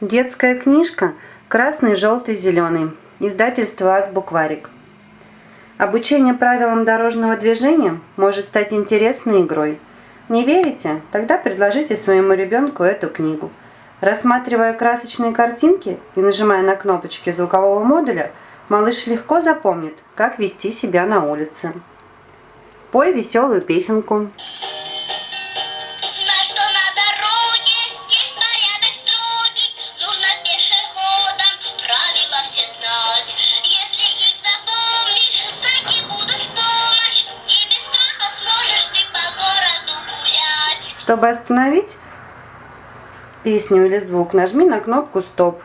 Детская книжка «Красный, желтый, зеленый». Издательство «Азбукварик». Обучение правилам дорожного движения может стать интересной игрой. Не верите? Тогда предложите своему ребенку эту книгу. Рассматривая красочные картинки и нажимая на кнопочки звукового модуля, малыш легко запомнит, как вести себя на улице. Пой веселую песенку. Чтобы остановить песню или звук, нажми на кнопку «Стоп».